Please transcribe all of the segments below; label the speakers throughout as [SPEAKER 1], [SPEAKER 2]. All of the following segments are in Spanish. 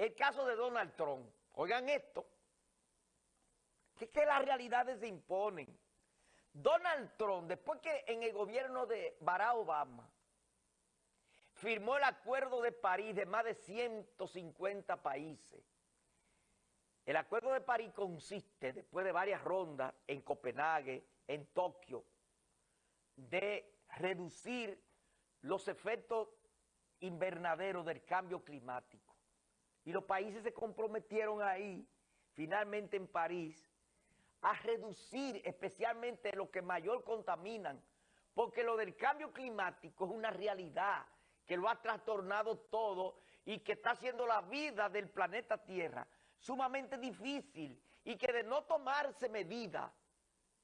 [SPEAKER 1] el caso de Donald Trump. Oigan esto, que que las realidades se imponen. Donald Trump, después que en el gobierno de Barack Obama firmó el Acuerdo de París de más de 150 países, el Acuerdo de París consiste, después de varias rondas en Copenhague, en Tokio, de reducir los efectos invernaderos del cambio climático. Y los países se comprometieron ahí, finalmente en París, a reducir especialmente lo que mayor contaminan, porque lo del cambio climático es una realidad que lo ha trastornado todo y que está haciendo la vida del planeta Tierra sumamente difícil y que de no tomarse medidas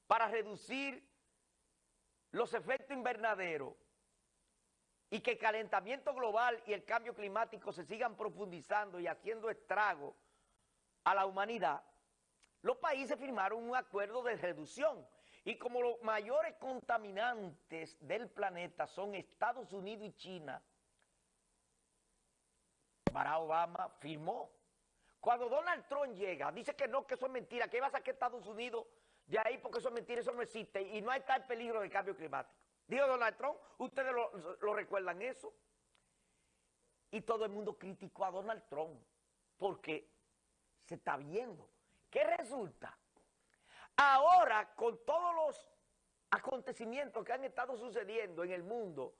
[SPEAKER 1] para reducir los efectos invernaderos y que el calentamiento global y el cambio climático se sigan profundizando y haciendo estrago a la humanidad, los países firmaron un acuerdo de reducción. Y como los mayores contaminantes del planeta son Estados Unidos y China, Barack Obama firmó. Cuando Donald Trump llega, dice que no, que eso es mentira, que iba a sacar Estados Unidos de ahí porque eso es mentira, eso no existe y no hay tal peligro de cambio climático. Dijo Donald Trump, ustedes lo, recuerdan eso. Y todo el mundo criticó a Donald Trump porque se está viendo. ¿Qué resulta? Ahora, con todos los acontecimientos que han estado sucediendo en el mundo,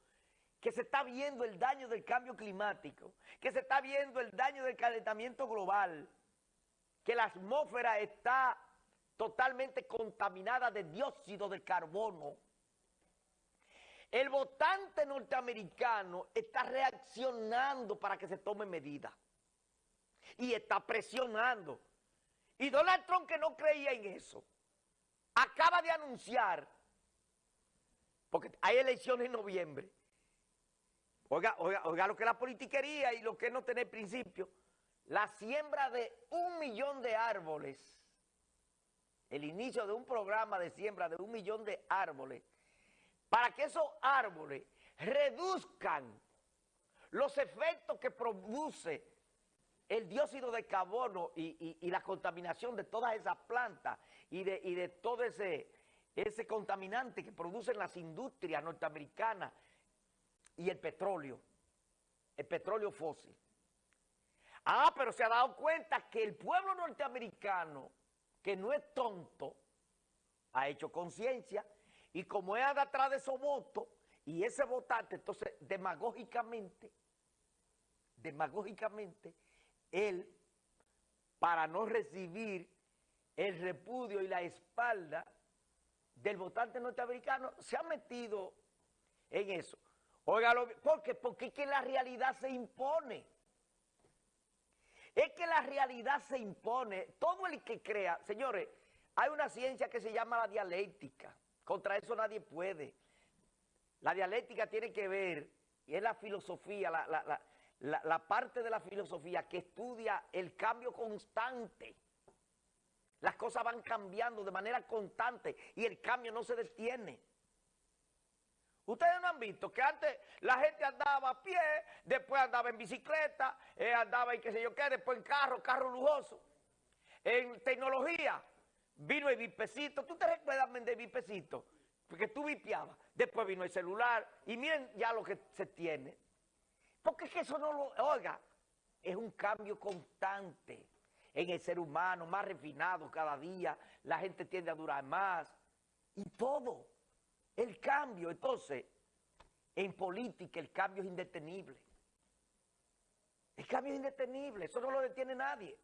[SPEAKER 1] que se está viendo el daño del cambio climático, que se está viendo el daño del calentamiento global, que la atmósfera está totalmente contaminada de dióxido de carbono, el votante norteamericano está reaccionando para que se tome medidas. Y está presionando. Y Donald Trump, que no creía en eso, acaba de anunciar, porque hay elecciones en noviembre, oiga, oiga, oiga lo que es la politiquería y lo que no tener principio, la siembra de un millón de árboles, el inicio de un programa de siembra de un millón de árboles, para que esos árboles reduzcan los efectos que produce el dióxido de carbono y, la contaminación de todas esas plantas y de, todo ese contaminante que producen las industrias norteamericanas y el petróleo, el petróleo fósil. Ah, pero se ha dado cuenta que el pueblo norteamericano, que no es tonto, ha hecho conciencia y como es atrás de esos votos, y ese votante, entonces, demagógicamente, demagógicamente, él, para no recibir el repudio y la espalda del votante norteamericano, se ha metido en eso. Óigalo, ¿por qué? Porque es que la realidad se impone. Es que la realidad se impone. Todo el que crea, señores, hay una ciencia que se llama la dialéctica. Contra eso nadie puede. La dialéctica tiene que ver, y es la filosofía, la, parte de la filosofía que estudia el cambio constante. Las cosas van cambiando de manera constante y el cambio no se detiene. Ustedes no han visto que antes la gente andaba a pie, después andaba en bicicleta, eh, andaba en qué sé yo qué, después en carro, carro lujoso. En tecnología, Vino el vipecito. ¿Tú te recuerdas de vipecito? Porque tú vipiabas. Después vino el celular. Y miren ya lo que se tiene. Porque es que eso no lo... Oiga, es un cambio constante en el ser humano, más refinado cada día. La gente tiende a durar más. Y todo. El cambio. Entonces, en política el cambio es indetenible. El cambio es indetenible. Eso no lo detiene nadie.